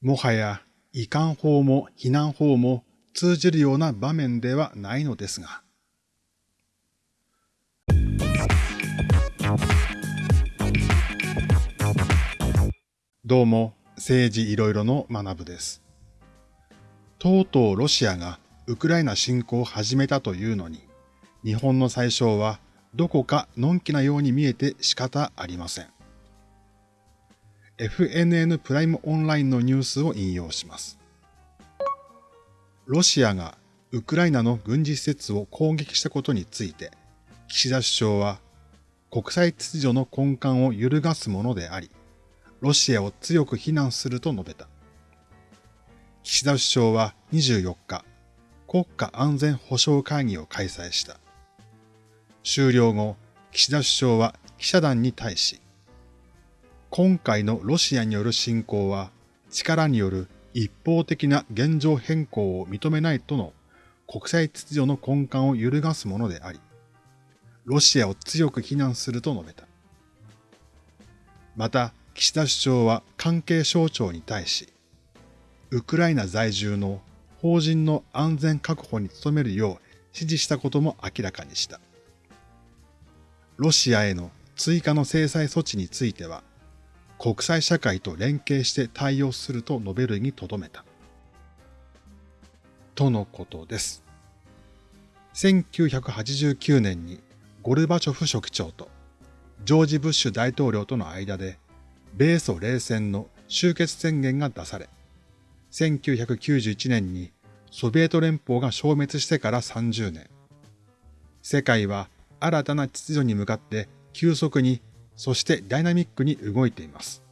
もはや遺憾法も避難法も通じるような場面ではないのですが。どうも、政治いろいろの学部です。とうとうロシアがウクライナ侵攻を始めたというのに、日本の最小はどこかのんきなように見えて仕方ありません。FNN プライムオンラインのニュースを引用します。ロシアがウクライナの軍事施設を攻撃したことについて、岸田首相は国際秩序の根幹を揺るがすものであり、ロシアを強く非難すると述べた。岸田首相は24日、国家安全保障会議を開催した。終了後、岸田首相は記者団に対し、今回のロシアによる侵攻は力による一方的な現状変更を認めないとの国際秩序の根幹を揺るがすものであり、ロシアを強く非難すると述べた。また、岸田首相は関係省庁に対し、ウクライナ在住の法人の安全確保に努めるよう指示したことも明らかにした。ロシアへの追加の制裁措置については、国際社会と連携して対応すると述べるにとどめた。とのことです。1989年にゴルバチョフ書記長とジョージ・ブッシュ大統領との間で米ソ冷戦の終結宣言が出され、1991年にソビエト連邦が消滅してから30年、世界は新たな秩序に向かって急速にそしてダイナミックに動いています。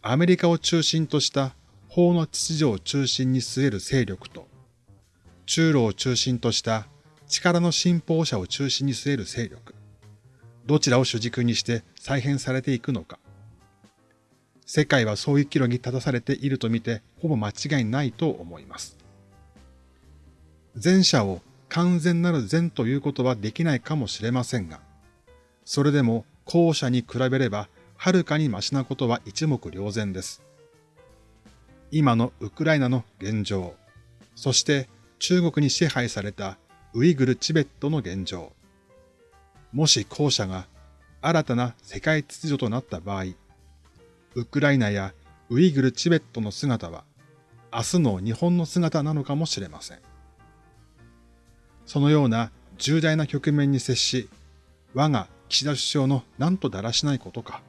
アメリカを中心とした法の秩序を中心に据える勢力と、中路を中心とした力の信奉者を中心に据える勢力、どちらを主軸にして再編されていくのか。世界はそういう岐路に立たされていると見てほぼ間違いないと思います。前者を完全なる善ということはできないかもしれませんが、それでも後者に比べればはるかにマシなことは一目瞭然です。今のウクライナの現状、そして中国に支配されたウイグル・チベットの現状。もし後者が新たな世界秩序となった場合、ウクライナやウイグル・チベットの姿は明日の日本の姿なのかもしれません。そのような重大な局面に接し、我が岸田首相の何とだらしないことか。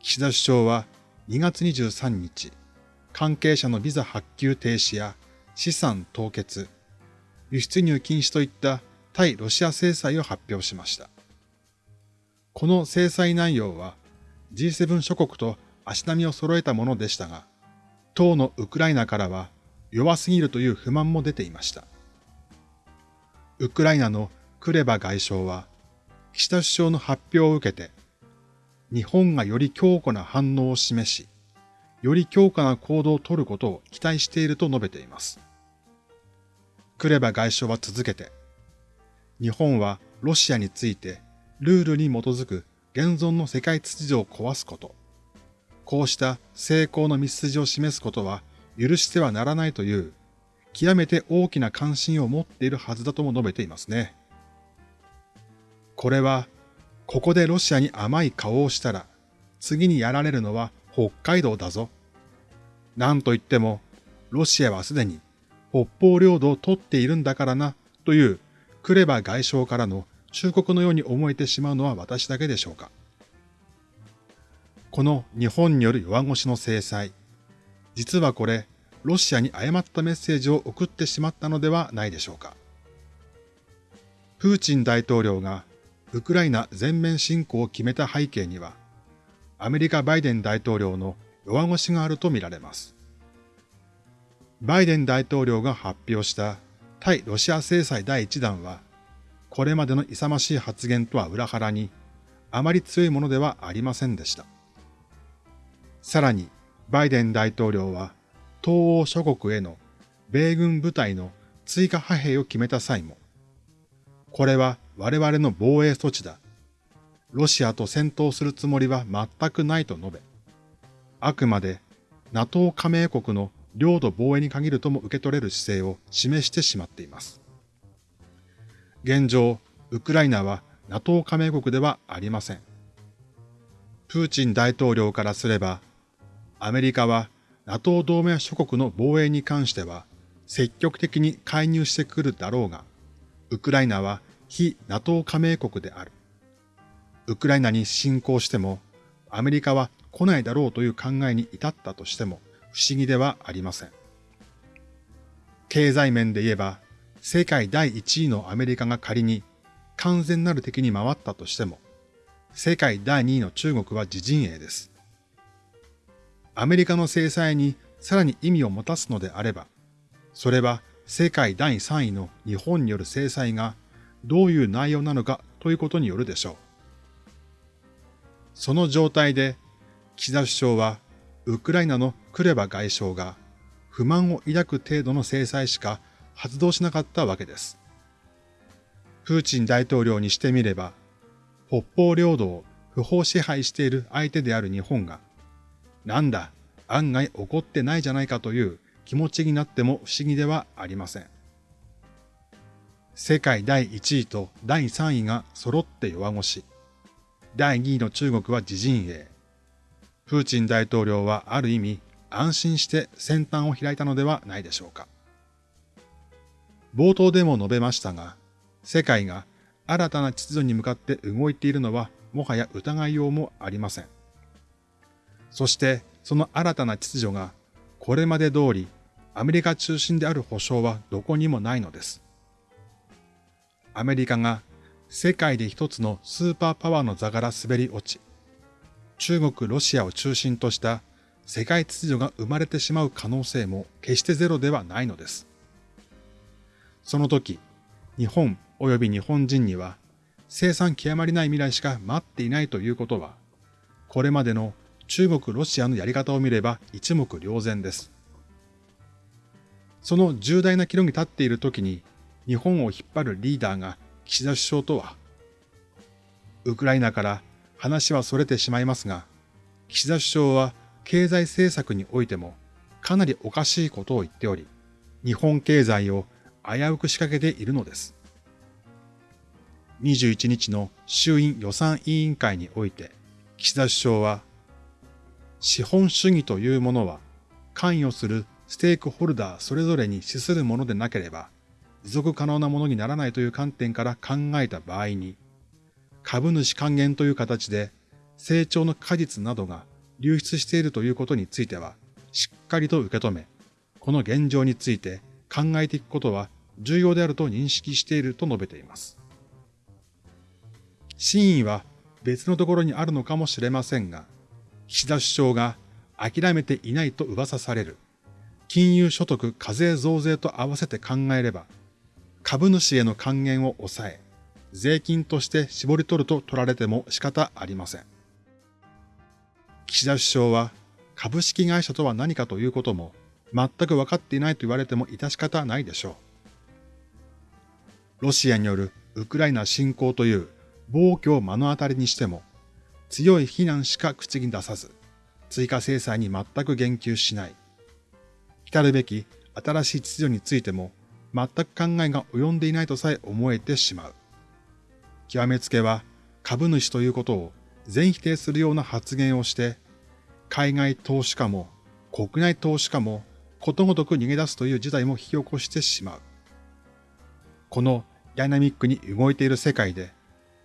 岸田首相は2月23日、関係者のビザ発給停止や資産凍結、輸出入禁止といった対ロシア制裁を発表しました。この制裁内容は G7 諸国と足並みを揃えたものでしたが、当のウクライナからは弱すぎるという不満も出ていました。ウクライナのクレバ外相は、岸田首相の発表を受けて、日本がより強固な反応を示し、より強化な行動を取ることを期待していると述べています。クレバ外相は続けて、日本はロシアについてルールに基づく現存の世界秩序を壊すこと、こうした成功の道筋を示すことは許してはならないという極めて大きな関心を持っているはずだとも述べていますね。これは、ここでロシアに甘い顔をしたら、次にやられるのは北海道だぞ。なんと言っても、ロシアはすでに北方領土を取っているんだからな、というクレバ外相からの忠告のように思えてしまうのは私だけでしょうか。この日本による弱腰の制裁、実はこれ、ロシアに誤ったメッセージを送ってしまったのではないでしょうか。プーチン大統領がウクライナ全面侵攻を決めた背景には、アメリカバイデン大統領の弱腰があるとみられます。バイデン大統領が発表した対ロシア制裁第1弾は、これまでの勇ましい発言とは裏腹に、あまり強いものではありませんでした。さらに、バイデン大統領は、東欧諸国への米軍部隊の追加派兵を決めた際も、これは我々の防衛措置だ。ロシアと戦闘するつもりは全くないと述べ、あくまで NATO 加盟国の領土防衛に限るとも受け取れる姿勢を示してしまっています。現状、ウクライナは NATO 加盟国ではありません。プーチン大統領からすれば、アメリカは NATO 同盟諸国の防衛に関しては積極的に介入してくるだろうが、ウクライナは非 NATO 加盟国である。ウクライナに侵攻しても、アメリカは来ないだろうという考えに至ったとしても不思議ではありません。経済面で言えば、世界第1位のアメリカが仮に完全なる敵に回ったとしても、世界第2位の中国は自陣営です。アメリカの制裁にさらに意味を持たすのであれば、それは世界第3位の日本による制裁がどういう内容なのかということによるでしょう。その状態で、岸田首相は、ウクライナのクレバ外相が不満を抱く程度の制裁しか発動しなかったわけです。プーチン大統領にしてみれば、北方領土を不法支配している相手である日本が、なんだ、案外怒ってないじゃないかという気持ちになっても不思議ではありません。世界第1位と第3位が揃って弱腰。第2位の中国は自陣営。プーチン大統領はある意味安心して先端を開いたのではないでしょうか。冒頭でも述べましたが、世界が新たな秩序に向かって動いているのはもはや疑いようもありません。そしてその新たな秩序がこれまで通りアメリカ中心である保証はどこにもないのです。アメリカが世界で一つのスーパーパワーの座から滑り落ち、中国、ロシアを中心とした世界秩序が生まれてしまう可能性も決してゼロではないのです。その時、日本及び日本人には生産極まりない未来しか待っていないということは、これまでの中国、ロシアのやり方を見れば一目瞭然です。その重大な岐路に立っている時に日本を引っ張るリーダーが岸田首相とは、ウクライナから話は逸れてしまいますが、岸田首相は経済政策においてもかなりおかしいことを言っており、日本経済を危うく仕掛けているのです。21日の衆院予算委員会において、岸田首相は、資本主義というものは関与するステークホルダーそれぞれに資するものでなければ持続可能なものにならないという観点から考えた場合に、株主還元という形で成長の果実などが流出しているということについては、しっかりと受け止め、この現状について考えていくことは重要であると認識していると述べています。真意は別のところにあるのかもしれませんが、岸田首相が諦めていないと噂される金融所得課税増税と合わせて考えれば、株主への還元を抑え、税金として絞り取ると取られても仕方ありません。岸田首相は株式会社とは何かということも全く分かっていないと言われても致し方ないでしょう。ロシアによるウクライナ侵攻という暴挙を目の当たりにしても強い非難しか口に出さず、追加制裁に全く言及しない。来るべき新しい秩序についても全く考えが及んでいないとさえ思えてしまう。極めつけは株主ということを全否定するような発言をして、海外投資家も国内投資家もことごとく逃げ出すという事態も引き起こしてしまう。このダイナミックに動いている世界で、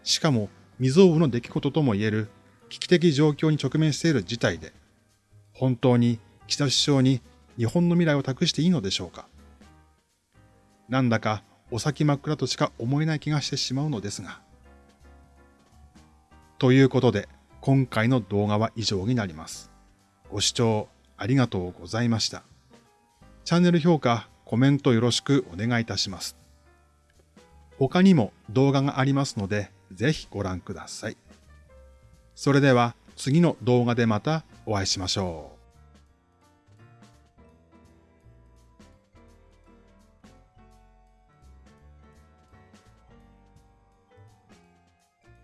しかも未曾有の出来事とも言える危機的状況に直面している事態で、本当に岸田首相に日本の未来を託していいのでしょうかなんだかお先真っ暗としか思えない気がしてしまうのですが。ということで、今回の動画は以上になります。ご視聴ありがとうございました。チャンネル評価、コメントよろしくお願いいたします。他にも動画がありますので、ぜひご覧ください。それでは次の動画でまたお会いしましょう。